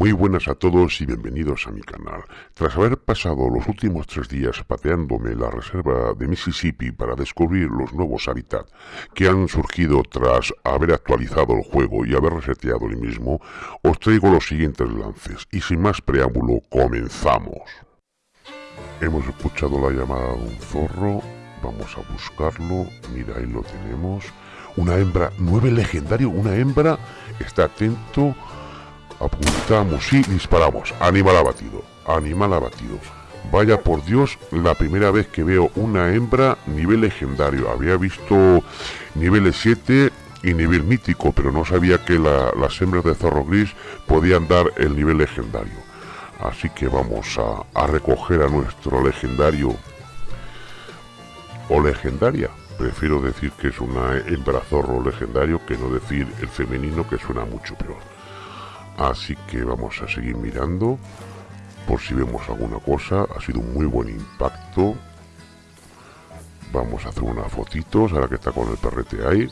Muy buenas a todos y bienvenidos a mi canal. Tras haber pasado los últimos tres días pateándome la reserva de Mississippi para descubrir los nuevos hábitats que han surgido tras haber actualizado el juego y haber reseteado el mismo, os traigo los siguientes lances y sin más preámbulo comenzamos. Hemos escuchado la llamada de un zorro, vamos a buscarlo, mira ahí lo tenemos. Una hembra, nueve legendario, una hembra, está atento Apuntamos y disparamos. Animal abatido. Animal abatido. Vaya por Dios, la primera vez que veo una hembra nivel legendario. Había visto niveles 7 y nivel mítico, pero no sabía que las hembras de zorro gris podían dar el nivel legendario. Así que vamos a, a recoger a nuestro legendario o legendaria. Prefiero decir que es una hembra zorro legendario que no decir el femenino que suena mucho peor. Así que vamos a seguir mirando por si vemos alguna cosa. Ha sido un muy buen impacto. Vamos a hacer unas fotitos ahora que está con el perrete ahí.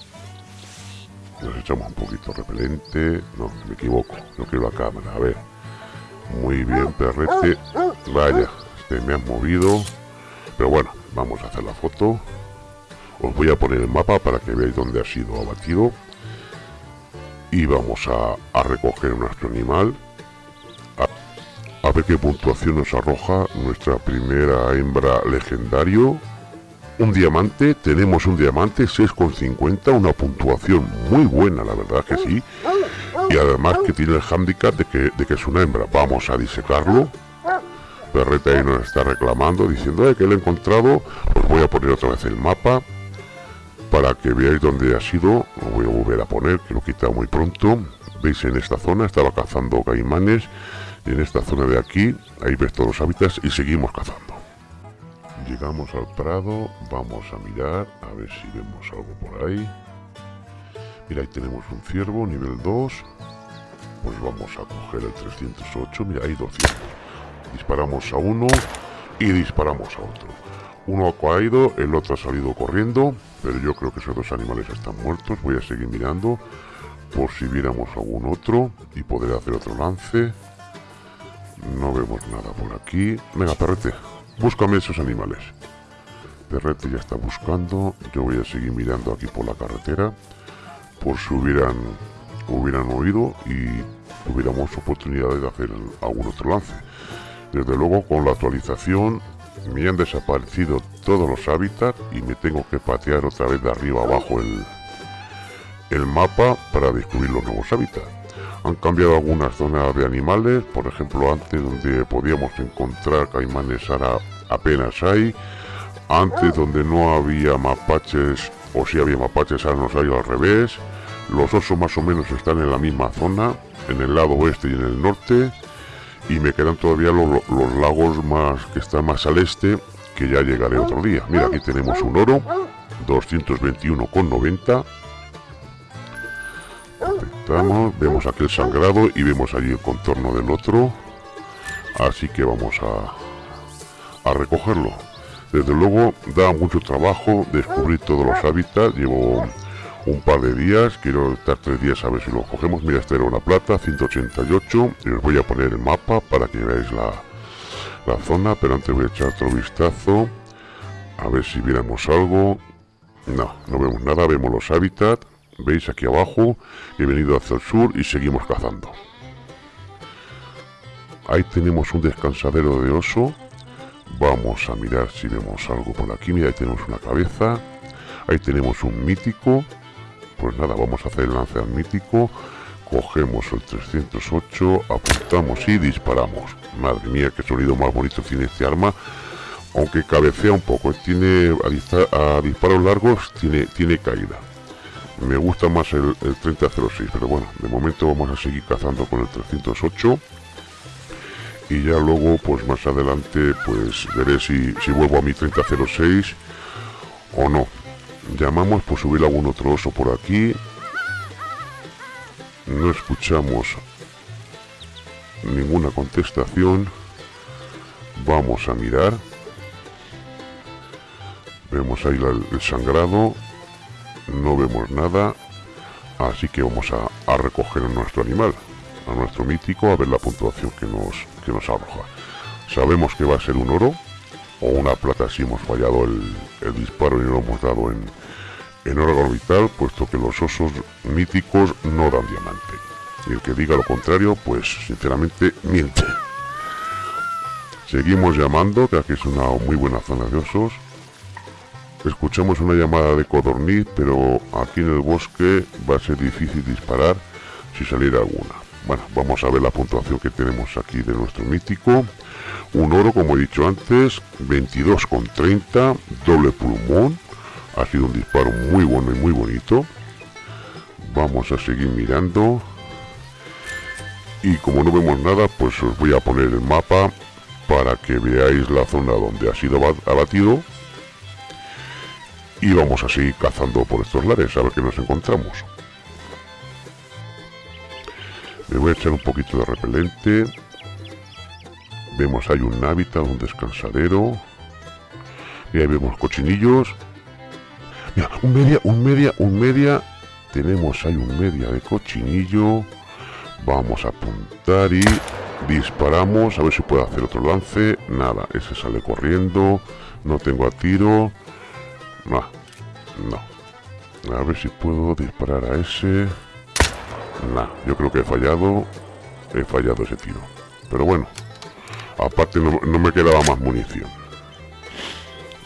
Nos echamos un poquito repelente. No, me equivoco. No quiero la cámara. A ver. Muy bien, perrete. Vaya, este me has movido. Pero bueno, vamos a hacer la foto. Os voy a poner el mapa para que veáis dónde ha sido abatido y vamos a, recoger nuestro animal. A, ver qué puntuación nos arroja nuestra primera hembra legendario. Un diamante, tenemos un diamante 6,50, una puntuación muy buena la verdad que sí. Y además que tiene el handicap de que, de que es una hembra, vamos a disecarlo. Perreta ahí nos está reclamando diciendo que lo he encontrado os voy a poner otra vez el mapa para que veáis dónde ha sido, lo voy a volver a poner, que lo he quitado muy pronto. Veis en esta zona, estaba cazando caimanes, en esta zona de aquí, ahí ves todos los hábitats y seguimos cazando. Llegamos al prado, vamos a mirar, a ver si vemos algo por ahí. Mira, ahí tenemos un ciervo, nivel 2. Pues vamos a coger el 308, mira, hay 200. Disparamos a uno y disparamos a otro. Uno ha caído, el otro ha salido corriendo, pero yo creo que esos dos animales están muertos. Voy a seguir mirando por si viéramos algún otro y poder hacer otro lance. No vemos nada por aquí. Venga, perrete, búscame esos animales. Perrete ya está buscando. Yo voy a seguir mirando aquí por la carretera por si hubieran, hubieran oído y tuviéramos oportunidad de hacer algún otro lance. Desde luego con la actualización me han desaparecido todos los hábitats y me tengo que patear otra vez de arriba abajo el, el mapa para descubrir los nuevos hábitats. Han cambiado algunas zonas de animales, por ejemplo antes donde podíamos encontrar caimanes ahora apenas hay, antes donde no había mapaches o si había mapaches ahora nos hay al revés, los osos más o menos están en la misma zona, en el lado oeste y en el norte, y me quedan todavía los lagos más que están más al este que ya llegaré otro día. Mira aquí tenemos un oro 221,90 aceptamos vemos aquel sangrado y vemos allí el contorno del otro. Así que vamos a, a recogerlo. Desde luego da mucho trabajo descubrir todos los hábitats. Llevo un par de días, quiero estar tres días a ver si lo cogemos, mira esta era una plata, 188, y os voy a poner el mapa para que veáis la, la zona, pero antes voy a echar otro vistazo, a ver si viéramos algo, no, no vemos nada, vemos los hábitats, veis aquí abajo, he venido hacia el sur y seguimos cazando. Ahí tenemos un descansadero de oso, vamos a mirar si vemos algo por aquí, mira ahí tenemos una cabeza, ahí tenemos un mítico, pues nada, vamos a hacer el lance al mítico. Cogemos el 308, apuntamos y disparamos. Madre mía, qué sonido más bonito tiene este arma. Aunque cabecea un poco, tiene a, disparos largos, tiene, tiene caída. Me gusta más el, 3006, pero bueno, de momento vamos a seguir cazando con el 308 y ya luego pues más adelante pues veré si, si vuelvo a mi 3006 o no Llamamos por subir algún otro oso por aquí. No escuchamos ninguna contestación. Vamos a mirar. Vemos ahí el sangrado. No vemos nada. Así que vamos a, recoger a nuestro animal. a nuestro mítico a ver la puntuación que nos, que nos arroja. Sabemos que va a ser un oro o una plata si hemos fallado el, disparo y lo hemos dado en, en oro orbital, puesto que los osos míticos no dan diamante. Y el que diga lo contrario, pues sinceramente miente. Seguimos llamando, que aquí es una muy buena zona de osos. Escuchamos una llamada de codorniz, pero aquí en el bosque va a ser difícil disparar si saliera alguna. Bueno, vamos a ver la puntuación que tenemos aquí de nuestro mítico. Un oro, como he dicho antes, 22,30, doble pulmón. Ha sido un disparo muy bueno y muy bonito. Vamos a seguir mirando. Y como no vemos nada, pues os voy a poner el mapa para que veáis la zona donde ha sido abatido. Y vamos a seguir cazando por estos lares a ver qué nos encontramos. Me voy a echar un poquito de repelente. Vemos hay un hábitat, un descansadero. Y ahí vemos cochinillos un media, un media, un media tenemos ahí un media de cochinillo vamos a apuntar y disparamos a ver si puedo hacer otro lance nada, ese sale corriendo no tengo a tiro no, no. A ver si puedo disparar a ese. Nah, yo creo que he fallado. He fallado ese tiro. Pero bueno. Aparte no, me quedaba más munición.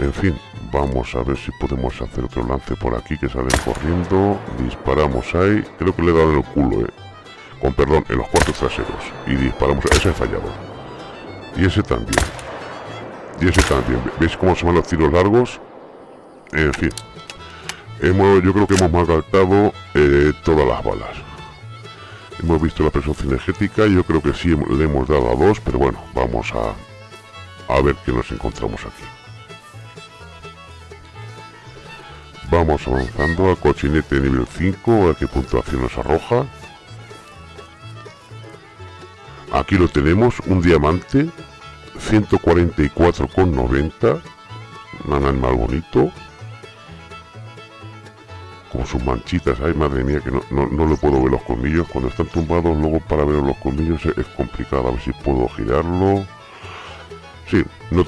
En fin, vamos a ver si podemos hacer otro lance por aquí que salen corriendo. Disparamos ahí. Creo que le he dado en el culo, eh. Con perdón, en los cuartos traseros. Y disparamos. Ese he fallado. Y ese también. Y ese también. ¿Veis cómo se van los tiros largos? En fin. Hemos, yo creo que hemos malgastado eh, todas las balas. Hemos visto la presión cinegética, yo creo que sí le hemos dado a dos, pero bueno, vamos a, a ver qué nos encontramos aquí. Vamos avanzando al cochinete nivel 5, a qué puntuación nos arroja. Aquí lo tenemos, un diamante, 144,90, un animal bonito con sus manchitas. Ay, madre mía, que no, no, le puedo ver los colmillos. Cuando están tumbados, luego para ver los colmillos es, complicado. A ver si puedo girarlo. Sí, no,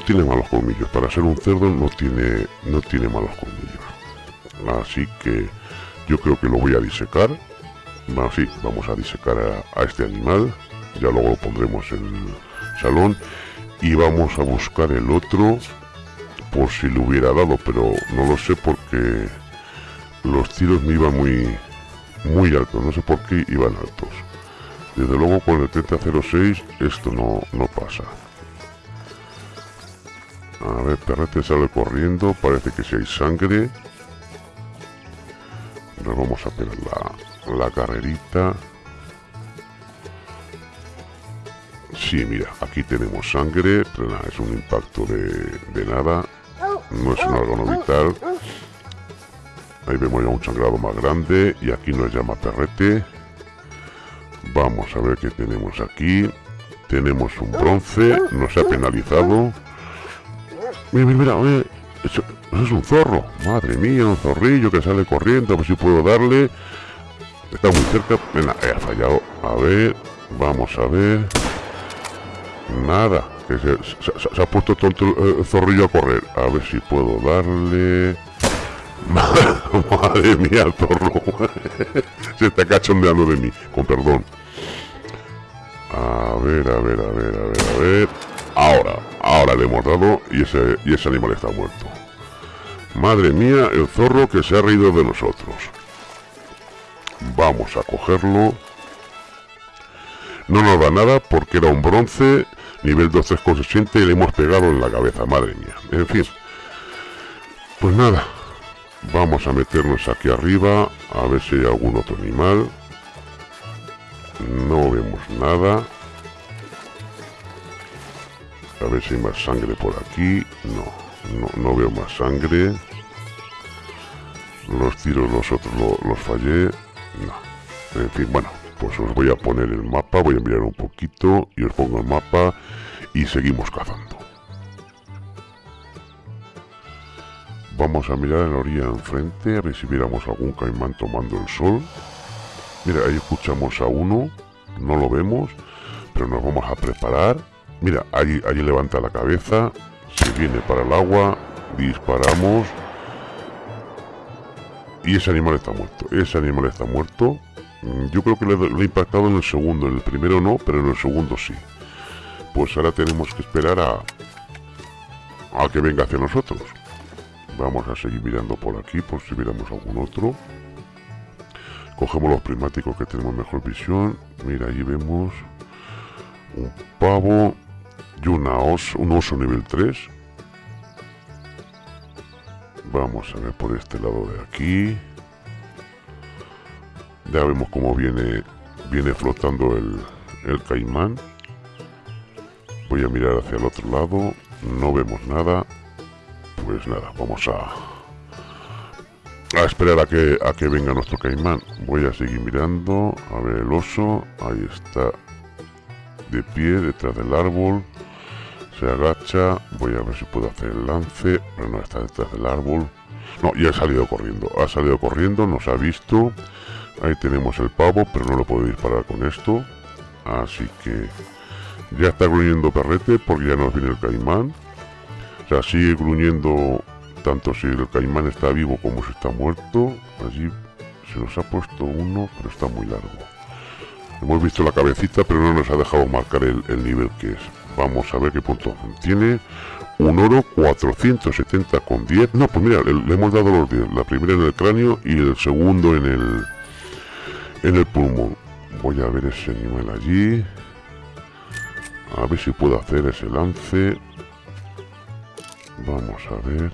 tiene malos colmillos. Para ser un cerdo no tiene, no tiene malos colmillos. Así que yo creo que lo voy a disecar. Bueno, vamos a disecar a, a este animal. Ya luego lo pondremos en el salón. Y vamos a buscar el otro por si le hubiera dado, pero no lo sé porque los tiros me iban muy muy altos, no sé por qué iban altos. Desde luego con el 3006 esto no, no pasa. A ver, Perrete sale corriendo, parece que si hay sangre. Nos vamos a pegar la, la carrerita. Sí, mira, aquí tenemos sangre, pero nada, es un impacto de, de nada. No es un órgano vital. Ahí vemos ya un sangrado más grande y aquí nos llama perrete. Vamos a ver qué tenemos aquí. Tenemos un bronce, nos ha penalizado. Mira, mira, mira, eso, es un zorro. Madre mía, un zorrillo que sale corriendo, a ver si puedo darle. Está muy cerca. Venga, ha fallado. A ver, vamos a ver. Nada, que se, ha puesto tonto el zorrillo a correr. A ver si puedo darle. Madre mía, zorro. Se está cachondeando de mí, con perdón. A ver, a ver, a ver, a ver, a ver. Ahora, ahora le hemos dado y ese, y ese animal está muerto. Madre mía, el zorro que se ha reído de nosotros. Vamos a cogerlo. No nos da nada porque era un bronce, nivel 2.3.60 y le hemos pegado en la cabeza, madre mía. En fin. Pues nada, Vamos a meternos aquí arriba a ver si hay algún otro animal. No vemos nada. A ver si hay más sangre por aquí. No, no, veo más sangre. Los tiros los otros los fallé. No. En fin, bueno, pues os voy a poner el mapa. Voy a enviar un poquito y os pongo el mapa y seguimos cazando. Vamos a mirar en la orilla enfrente a ver si viéramos algún caimán tomando el sol. Mira, ahí escuchamos a uno no lo vemos, pero nos vamos a preparar. Mira, allí, allí levanta la cabeza, se viene para el agua, disparamos. Y ese animal está muerto, ese animal está muerto. Mm, yo creo que le, le he impactado en el segundo, en el primero no, pero en el segundo sí. Pues ahora tenemos que esperar a, a que venga hacia nosotros. Vamos a seguir mirando por aquí por si viéramos algún otro. Cogemos los prismáticos que tenemos mejor visión. Mira, ahí vemos un pavo y un oso nivel 3. Vamos a ver por este lado de aquí. Ya vemos cómo viene, viene flotando el, el caimán. Voy a mirar hacia el otro lado. No vemos nada. Pues nada, vamos a, a esperar a que, a que venga nuestro caimán. Voy a seguir mirando. A ver el oso. Ahí está. De pie, detrás del árbol. Se agacha. Voy a ver si puedo hacer el lance. Pero no está detrás del árbol. No, ya ha salido corriendo. Ha salido corriendo, nos ha visto. Ahí tenemos el pavo, pero no lo puedo disparar con esto. Así que ya está gruñendo perrete porque ya nos viene el caimán. O sea, sigue gruñendo tanto si el caimán está vivo como si está muerto. Allí se nos ha puesto uno, pero está muy largo. Hemos visto la cabecita, pero no nos ha dejado marcar el, nivel que es. Vamos a ver qué punto tiene. Un oro 470 con 10. No, pues mira, le, hemos dado los 10. La primera en el cráneo y el segundo en el en el pulmón. Voy a ver ese animal allí. A ver si puedo hacer ese lance. Vamos a ver.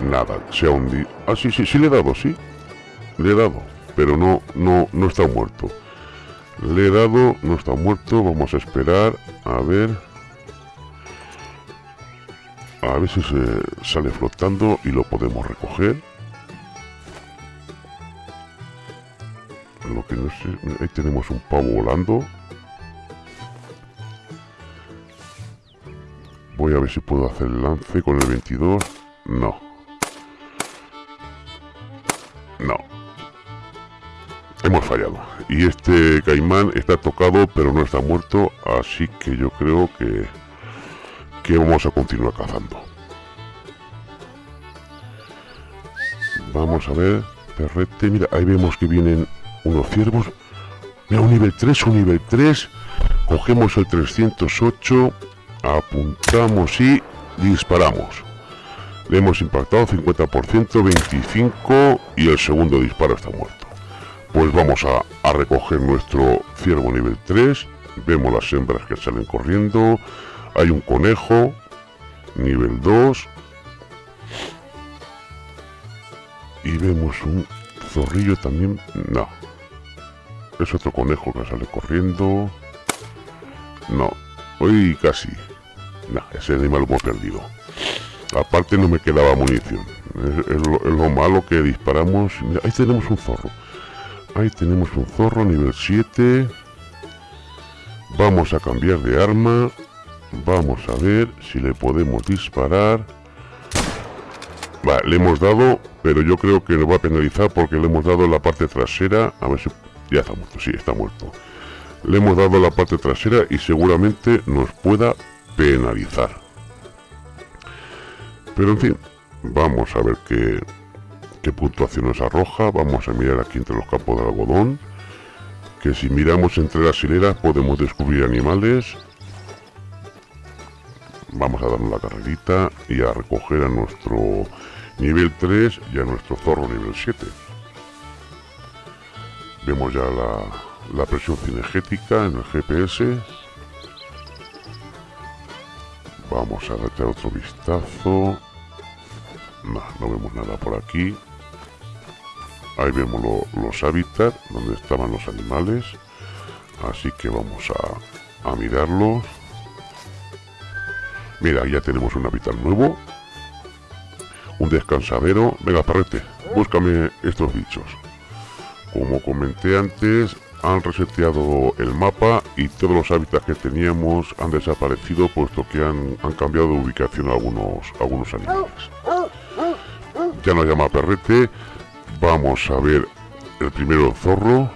Nada, se ha hundido. Ah, sí, sí le he dado, sí. Le he dado, pero no, no, no está muerto. Le he dado, no está muerto. Vamos a esperar. A ver. A ver si se sale flotando y lo podemos recoger. Lo que no sé... Ahí tenemos un pavo volando. Voy a ver si puedo hacer el lance con el 22. No. No. Hemos fallado. Y este caimán está tocado, pero no está muerto. Así que yo creo que, que vamos a continuar cazando. Vamos a ver. Perrete. Mira, ahí vemos que vienen unos ciervos. Mira, un nivel 3, un nivel 3. Cogemos el 308. Apuntamos y disparamos. Le hemos impactado 50%, 25 y el segundo disparo está muerto. Pues vamos a, recoger nuestro ciervo nivel 3. Vemos las hembras que salen corriendo. Hay un conejo, nivel 2. Y vemos un zorrillo también. No. Es otro conejo que sale corriendo. No. Hoy casi. No, ese animal lo perdido. Aparte no me quedaba munición. Es, lo, malo que disparamos. ahí tenemos un zorro. Ahí tenemos un zorro nivel 7. Vamos a cambiar de arma. Vamos a ver si le podemos disparar. Vale, le hemos dado, pero yo creo que nos va a penalizar porque le hemos dado la parte trasera. A ver si... Ya está muerto, sí, está muerto. Le hemos dado la parte trasera y seguramente nos pueda penalizar. Pero en fin, vamos a ver qué, puntuación nos arroja. Vamos a mirar aquí entre los campos de algodón. Que si miramos entre las hileras podemos descubrir animales. Vamos a darnos la carrerita y a recoger a nuestro nivel 3 y a nuestro zorro nivel 7. Vemos ya la, la presión cinegética en el GPS. Vamos a darle otro vistazo. No, no vemos nada por aquí. Ahí vemos los hábitats donde estaban los animales. Así que vamos a, a mirarlos. Mira, ya tenemos un hábitat nuevo. Un descansadero. Venga, parrete, búscame estos bichos. Como comenté antes, han reseteado el mapa y todos los hábitats que teníamos han desaparecido puesto que han, han cambiado de ubicación algunos, algunos animales ya nos llama perrete. Vamos a ver el primero zorro.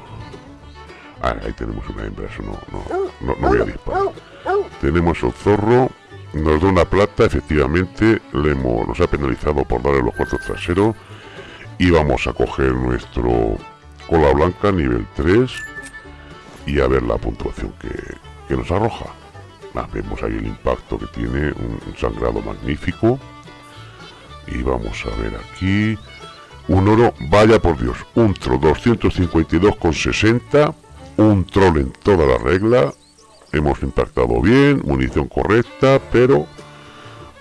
Ah, ahí tenemos una hembra, eso no, no, no, voy a disparar. Tenemos el zorro, nos da una plata, efectivamente, le hemos, nos ha penalizado por darle los cuartos traseros. Y vamos a coger nuestro cola blanca, nivel 3, y a ver la puntuación que, que nos arroja. Vemos ahí el impacto que tiene, un sangrado magnífico. Y vamos a ver aquí. Un oro, vaya por Dios, un troll 252,60 un troll en toda la regla, hemos impactado bien, munición correcta, pero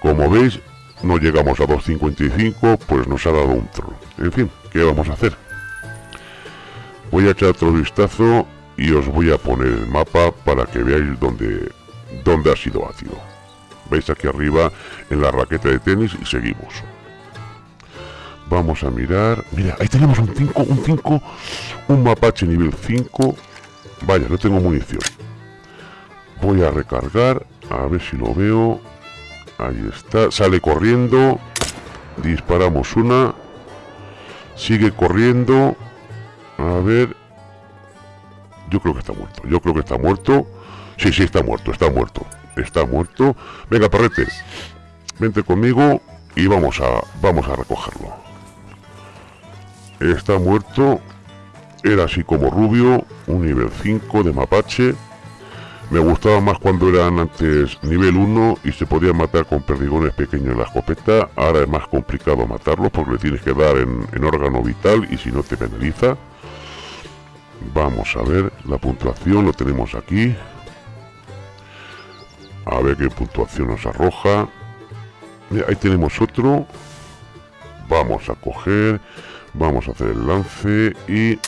como veis no llegamos a 2.55, pues nos ha dado un troll. En fin, ¿qué vamos a hacer? Voy a echar otro vistazo y os voy a poner el mapa para que veáis dónde, dónde ha sido ácido. Veis aquí arriba en la raqueta de tenis y seguimos. Vamos a mirar. Mira, ahí tenemos un 5, un 5, un mapache nivel 5 Vaya, no tengo munición. Voy a recargar, a ver si lo veo. Ahí está, sale corriendo. Disparamos una. Sigue corriendo. A ver. Yo creo que está muerto. Yo creo que está muerto. Sí, sí, está muerto, está muerto. Está muerto. Venga, perrete. Vente conmigo y vamos a, vamos a recogerlo. Está muerto. Era así como rubio, un nivel 5 de mapache. Me gustaba más cuando eran antes nivel 1 y se podía matar con perdigones pequeños en la escopeta. Ahora es más complicado matarlos porque le tienes que dar en, en órgano vital y si no te penaliza. Vamos a ver la puntuación, lo tenemos aquí. A ver qué puntuación nos arroja. ahí tenemos otro. Vamos a coger, vamos a hacer el lance y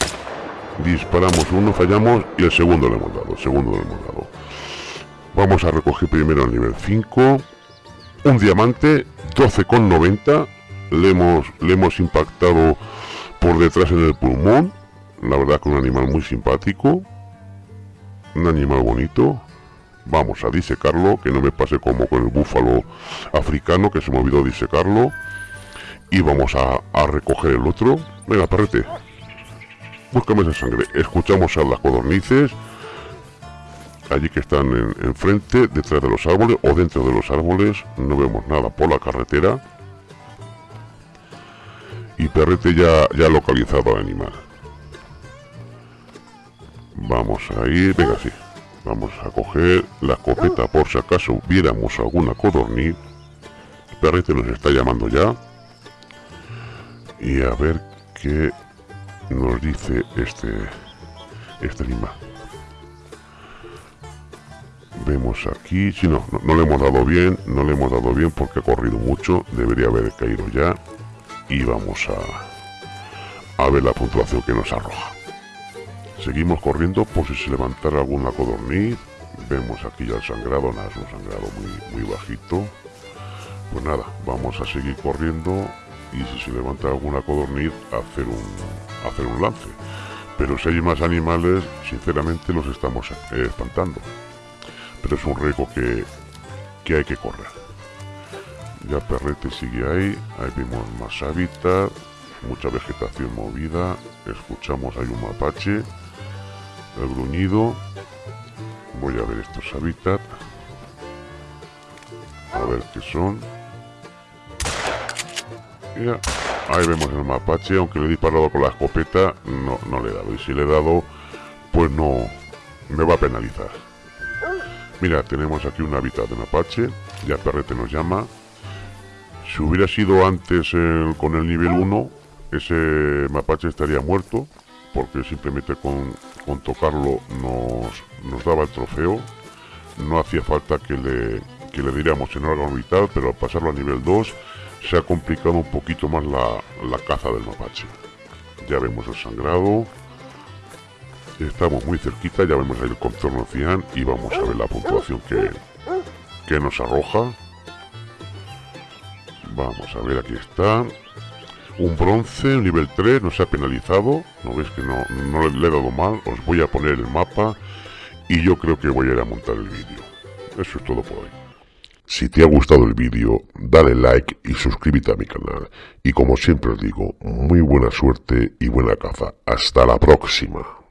disparamos uno, fallamos y el segundo le hemos dado, segundo le hemos dado. Vamos a recoger primero el nivel 5, un diamante, 12,90, le hemos, le hemos impactado por detrás en el pulmón, la verdad que un animal muy simpático, un animal bonito, vamos a disecarlo, que no me pase como con el búfalo africano, que se me olvidó disecarlo, y vamos a, a recoger el otro, venga perrete, Búscame esa sangre. Escuchamos a las codornices. Allí que están enfrente, detrás de los árboles o dentro de los árboles. No vemos nada por la carretera. Y Perrete ya, ya localizado al animal. Vamos a ir, venga, sí. Vamos a coger la escopeta por si acaso viéramos alguna codorniz. Perrete nos está llamando ya. Y a ver qué nos dice este este animal vemos aquí si no, no, le hemos dado bien no le hemos dado bien porque ha corrido mucho debería haber caído ya. Y vamos a a ver la puntuación que nos arroja. Seguimos corriendo por si se levantara alguna codorniz. Vemos aquí ya el sangrado nada es un sangrado muy, muy bajito. Pues nada vamos a seguir corriendo y si se levanta alguna codorniz hacer un, hacer un lance. Pero si hay más animales, sinceramente los estamos eh, espantando. Pero es un riesgo que, que hay que correr. Ya Perrete sigue ahí, ahí vemos más hábitat, mucha vegetación movida, escuchamos hay un mapache, el gruñido, voy a ver estos hábitats, a ver qué son, ahí vemos el mapache, aunque le he disparado con la escopeta, no, no le he dado. Y si le he dado, pues no, me va a penalizar. Mira, tenemos aquí un hábitat de mapache, ya Perrete nos llama. Si hubiera sido antes con el nivel 1, ese mapache estaría muerto, porque simplemente con, con tocarlo nos, nos daba el trofeo. No hacía falta que le, que le diéramos en órgano vital, pero al pasarlo a nivel 2 se ha complicado un poquito más la, caza del mapache. Ya vemos el sangrado. Estamos muy cerquita, ya vemos el contorno cian y vamos a ver la puntuación que, que nos arroja. Vamos a ver, aquí está. Un bronce, nivel 3, no se ha penalizado. ¿No veis que no, no le he dado mal? Os voy a poner el mapa y yo creo que voy a ir a montar el vídeo. Eso es todo por hoy. Si te ha gustado el vídeo, dale like y suscríbete a mi canal. Y como siempre os digo, muy buena suerte y buena caza. Hasta la próxima.